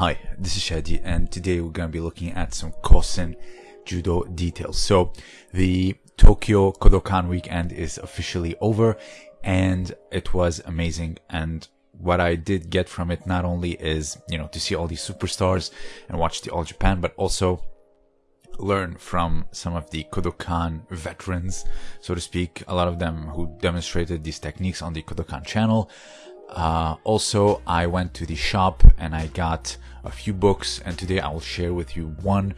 Hi, this is Shadi and today we're going to be looking at some Kosen Judo details. So the Tokyo Kodokan weekend is officially over and it was amazing and what I did get from it not only is, you know, to see all these superstars and watch the All Japan, but also learn from some of the Kodokan veterans, so to speak, a lot of them who demonstrated these techniques on the Kodokan channel. Uh, also, I went to the shop and I got a few books, and today I will share with you one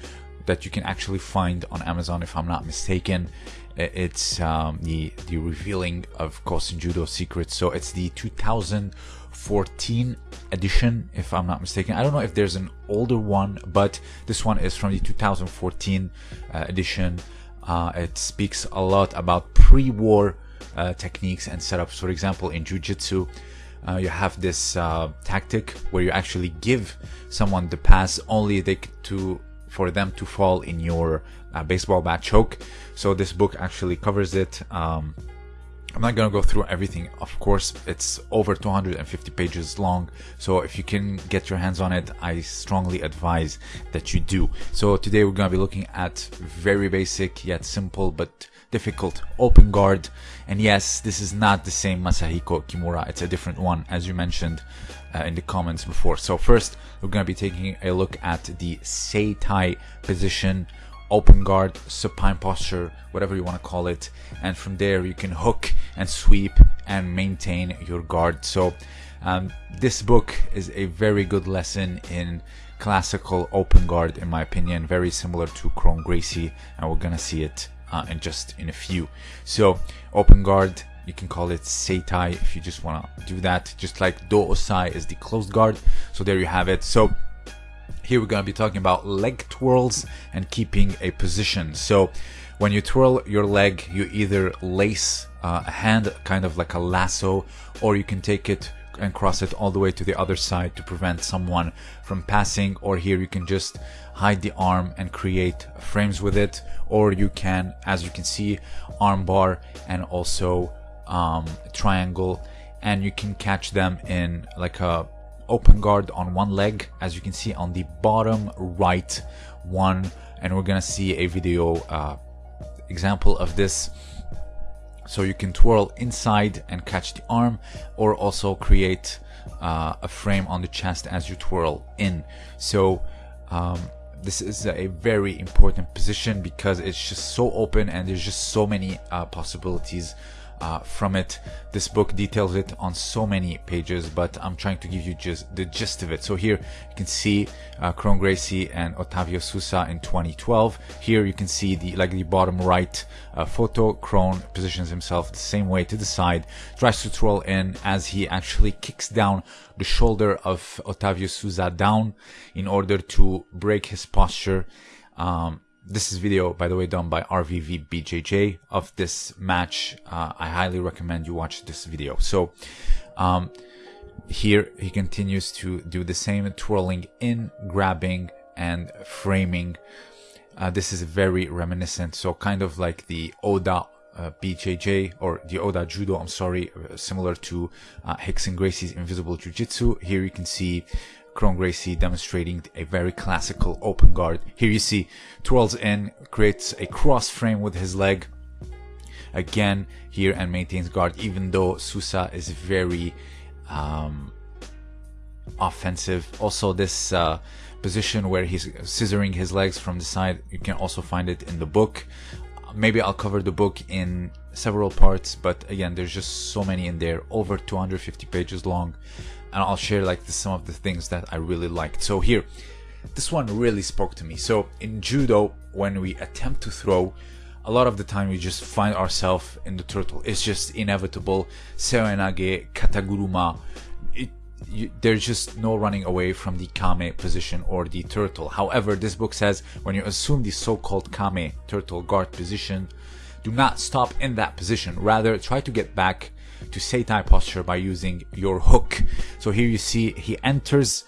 that you can actually find on Amazon, if I'm not mistaken. It's um, the the revealing of Kosen Judo secrets. So it's the 2014 edition, if I'm not mistaken. I don't know if there's an older one, but this one is from the 2014 uh, edition. Uh, it speaks a lot about pre-war uh, techniques and setups. For example, in Jiu-Jitsu, uh, you have this uh, tactic where you actually give someone the pass only they to for them to fall in your uh, baseball bat choke. So this book actually covers it. Um, I'm not gonna go through everything. Of course, it's over 250 pages long. So if you can get your hands on it, I strongly advise that you do. So today we're gonna be looking at very basic yet simple but difficult open guard. And yes, this is not the same Masahiko Kimura. It's a different one, as you mentioned uh, in the comments before. So first, we're going to be taking a look at the Seitai position, open guard, supine posture, whatever you want to call it. And from there, you can hook and sweep and maintain your guard. So um, this book is a very good lesson in classical open guard, in my opinion, very similar to Kron Gracie, and we're gonna see it uh, in just in a few. So open guard, you can call it Seitai if you just want to do that. Just like Do Osai is the closed guard. So there you have it. So here we're going to be talking about leg twirls and keeping a position. So when you twirl your leg, you either lace uh, a hand, kind of like a lasso, or you can take it and cross it all the way to the other side to prevent someone from passing or here you can just hide the arm and create frames with it or you can as you can see arm bar and also um, triangle and you can catch them in like a open guard on one leg as you can see on the bottom right one. And we're gonna see a video uh, example of this so you can twirl inside and catch the arm or also create uh, a frame on the chest as you twirl in. So um, this is a very important position because it's just so open and there's just so many uh, possibilities uh, from it. This book details it on so many pages, but I'm trying to give you just the gist of it. So here you can see uh, Kron Gracie and Otavio Sousa in 2012. Here you can see the like the bottom right uh, photo. Kron positions himself the same way to the side, tries to twirl in as he actually kicks down the shoulder of Otavio Sousa down in order to break his posture. Um, this is video, by the way, done by RVVBJJ of this match. Uh, I highly recommend you watch this video. So, um, here he continues to do the same twirling in, grabbing, and framing. Uh, this is very reminiscent, so kind of like the Oda uh, BJJ or the Oda Judo, I'm sorry, uh, similar to uh, and Gracie's Invisible Jiu-Jitsu. Here you can see Kron Gracie demonstrating a very classical open guard. Here you see twirls in, creates a cross frame with his leg. Again, here and maintains guard, even though Sousa is very um, offensive. Also, this uh, position where he's scissoring his legs from the side, you can also find it in the book. Maybe I'll cover the book in several parts, but again, there's just so many in there, over 250 pages long and I'll share like the, some of the things that I really liked. So here, this one really spoke to me. So in judo, when we attempt to throw, a lot of the time we just find ourselves in the turtle. It's just inevitable. Seoinage, kataguruma. You, there's just no running away from the kame position or the turtle. However, this book says when you assume the so-called kame turtle guard position, do not stop in that position. Rather, try to get back to Seitai posture by using your hook. So here you see he enters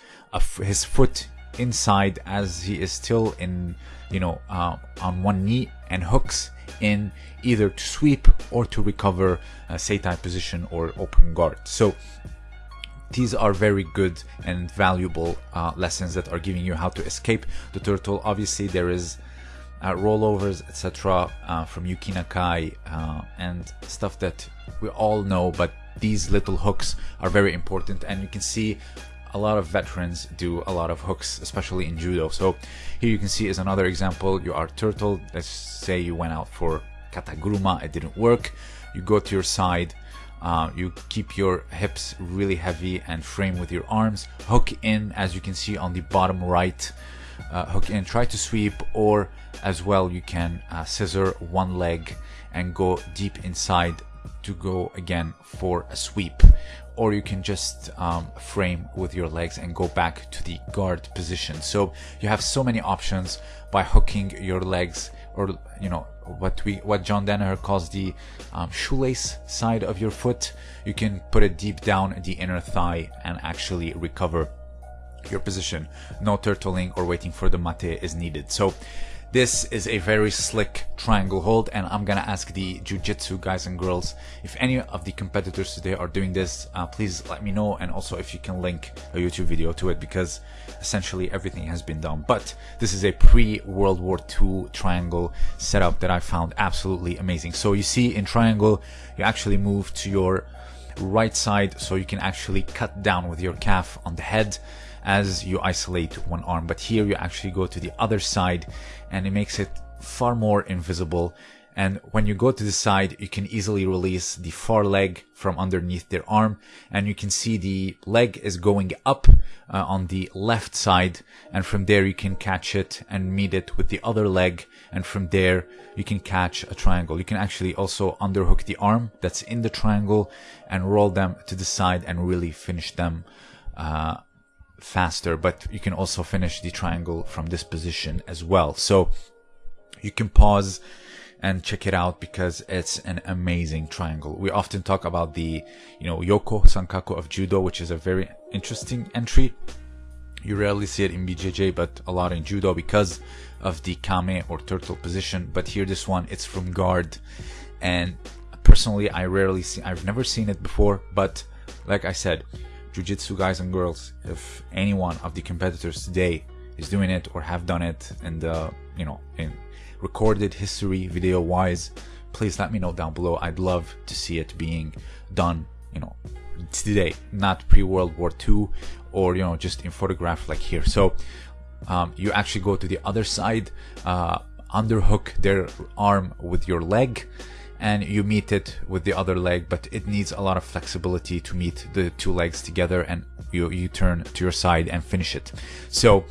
his foot inside as he is still in, you know, uh, on one knee and hooks in either to sweep or to recover a Seitai position or open guard. So these are very good and valuable uh, lessons that are giving you how to escape the turtle. Obviously, there is uh, rollovers, etc., uh, from Yuki Nakai uh, and stuff that we all know, but these little hooks are very important, and you can see a lot of veterans do a lot of hooks, especially in judo. So here you can see is another example. You are turtle. Let's say you went out for kataguruma, it didn't work. You go to your side, uh, you keep your hips really heavy and frame with your arms. Hook in, as you can see on the bottom right. Uh, hook in, try to sweep, or as well you can uh, scissor one leg and go deep inside to go again for a sweep or you can just um, frame with your legs and go back to the guard position so you have so many options by hooking your legs or you know what we what John Danaher calls the um, shoelace side of your foot. You can put it deep down the inner thigh and actually recover your position. No turtling or waiting for the mate is needed. So this is a very slick triangle hold and I'm gonna ask the Jiu-Jitsu guys and girls if any of the competitors today are doing this, uh, please let me know and also if you can link a YouTube video to it because essentially everything has been done. But this is a pre-World War II triangle setup that I found absolutely amazing. So you see in triangle, you actually move to your right side so you can actually cut down with your calf on the head as you isolate one arm but here you actually go to the other side and it makes it far more invisible. And when you go to the side you can easily release the far leg from underneath their arm and you can see the leg is going up uh, on the left side and from there you can catch it and meet it with the other leg and from there you can catch a triangle. You can actually also underhook the arm that's in the triangle and roll them to the side and really finish them uh, faster but you can also finish the triangle from this position as well so you can pause and check it out because it's an amazing triangle. We often talk about the, you know, Yoko Sankaku of Judo, which is a very interesting entry. You rarely see it in BJJ, but a lot in Judo because of the Kame or turtle position. But here, this one, it's from guard. And personally, I rarely see, I've never seen it before, but like I said, Jiu-Jitsu guys and girls, if any one of the competitors today is doing it or have done it in the, you know, in recorded history video wise, please let me know down below. I'd love to see it being done, you know, today, not pre-World War II or, you know, just in photograph like here. So um, you actually go to the other side, uh, underhook their arm with your leg and you meet it with the other leg but it needs a lot of flexibility to meet the two legs together and you, you turn to your side and finish it. So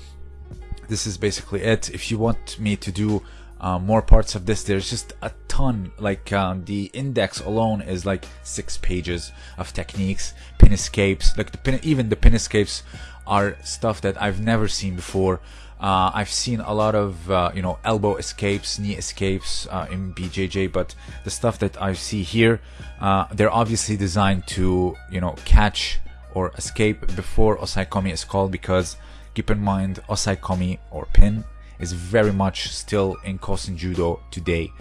this is basically it. If you want me to do uh, more parts of this. There's just a ton like uh, the index alone is like six pages of techniques pin escapes like the pin even the pin escapes are stuff that I've never seen before. Uh, I've seen a lot of uh, you know elbow escapes, knee escapes uh, in BJJ, but the stuff that I see here, uh, they're obviously designed to you know catch or escape before osaekomi is called because keep in mind osaekomi or pin is very much still in Kosen Judo today,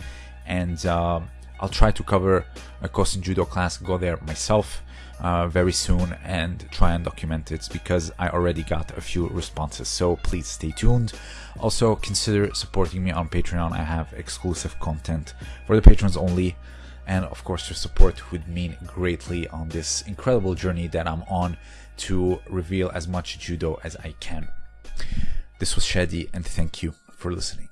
and uh, I'll try to cover a Kosen Judo class, go there myself uh, very soon and try and document it because I already got a few responses. So please stay tuned. Also consider supporting me on Patreon. I have exclusive content for the patrons only. And of course, your support would mean greatly on this incredible journey that I'm on to reveal as much judo as I can. This was Shadi, and thank you for listening.